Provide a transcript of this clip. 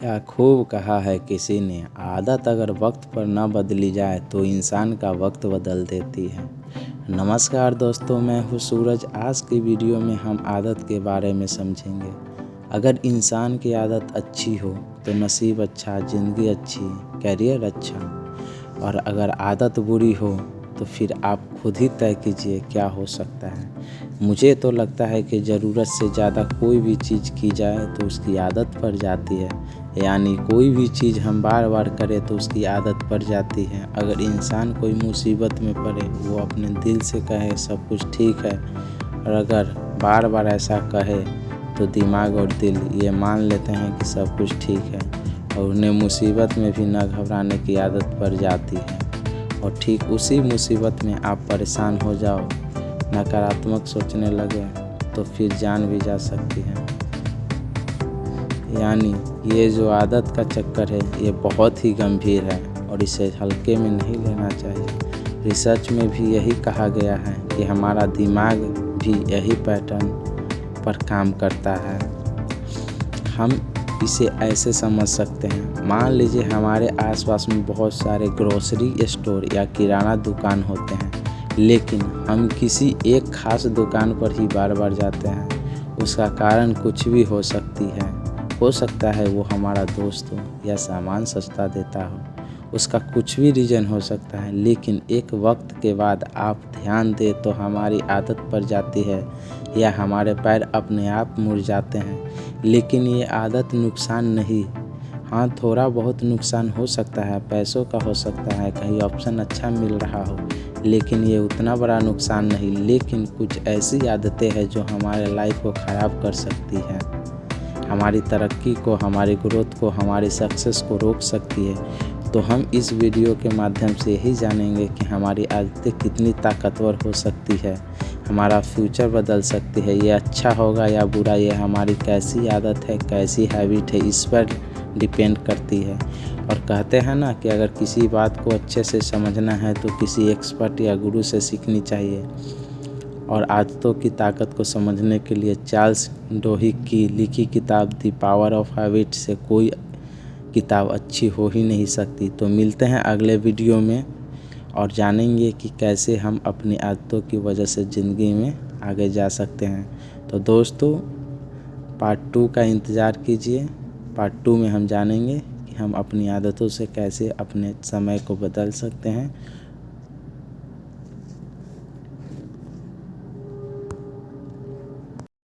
क्या खूब कहा है किसी ने? आदत अगर वक्त पर न बदली जाए तो इंसान का वक्त बदल देती है। नमस्कार दोस्तों, मैं हूँ सूरज। आज की वीडियो में हम आदत के बारे में समझेंगे। अगर इंसान की आदत अच्छी हो तो नसीब अच्छा ज़िंदगी अच्छी करियर अच्छा। और अगर आदत बुरी हो तो फिर आप खुद ही तय कीजिए क्या हो सकता है। मुझे तो लगता है कि ज़रूरत से ज़्यादा कोई भी चीज़ की जाए तो उसकी आदत पड़ जाती है। यानी कोई भी चीज़ हम बार बार करें तो उसकी आदत पड़ जाती है। अगर इंसान कोई मुसीबत में पड़े, वो अपने दिल से कहे, सब कुछ ठीक है। और अगर बार बार ऐसा कहे तो दिमाग और दिल ये मान लेते हैं कि सब कुछ ठीक है और उन्हें मुसीबत में भी न घबराने की आदत पड़ जाती है। और ठीक उसी मुसीबत में आप परेशान हो जाओ। नकारात्मक सोचने लगे तो फिर जान भी जा सकती है। यानी, ये जो आदत का चक्कर है, ये बहुत ही गंभीर है और इसे हल्के में नहीं लेना चाहिए। रिसर्च में भी यही कहा गया है कि हमारा दिमाग भी यही पैटर्न पर काम करता है। हम इसे ऐसे समझ सकते हैं। मान लीजिए हमारे आसपास में बहुत सारे ग्रोसरी स्टोर या किराना दुकान होते हैं, लेकिन हम किसी एक खास दुकान पर ही बार बार जाते हैं। उसका कारण कुछ भी हो सकती है। हो सकता है वो हमारा दोस्त हो या सामान सस्ता देता हो। उसका कुछ भी रीज़न हो सकता है, लेकिन एक वक्त के बाद आप ध्यान दें तो हमारी आदत पड़ जाती है या हमारे पैर अपने आप मुड़ जाते हैं। लेकिन ये आदत नुकसान नहीं। हाँ थोड़ा बहुत नुकसान हो सकता है, पैसों का हो सकता है, कहीं ऑप्शन अच्छा मिल रहा हो, लेकिन ये उतना बड़ा नुकसान नहीं। लेकिन कुछ ऐसी आदतें हैं जो हमारे लाइफ को ख़राब कर सकती हैं। हमारी तरक्की को, हमारी ग्रोथ को, हमारी सक्सेस को रोक सकती है। तो हम इस वीडियो के माध्यम से यही जानेंगे कि हमारी आदतें कितनी ताकतवर हो सकती है। हमारा फ्यूचर बदल सकती है। ये अच्छा होगा या बुरा? ये हमारी कैसी आदत है, कैसी हैबिट है? इस पर डिपेंड करती है। और कहते हैं ना कि अगर किसी बात को अच्छे से समझना है तो किसी एक्सपर्ट या गुरु से सीखनी चाहिए। और आदतों की ताकत को समझने के लिए चार्ल्स डोही की लिखी किताब दी पावर ऑफ़ हैबिट से कोई किताब अच्छी हो ही नहीं सकती। तो मिलते हैं अगले वीडियो में और जानेंगे कि कैसे हम अपनी आदतों की वजह से ज़िंदगी में आगे जा सकते हैं। तो दोस्तों पार्ट टू का इंतज़ार कीजिए। पार्ट टू में हम जानेंगे कि हम अपनी आदतों से कैसे अपने समय को बदल सकते हैं।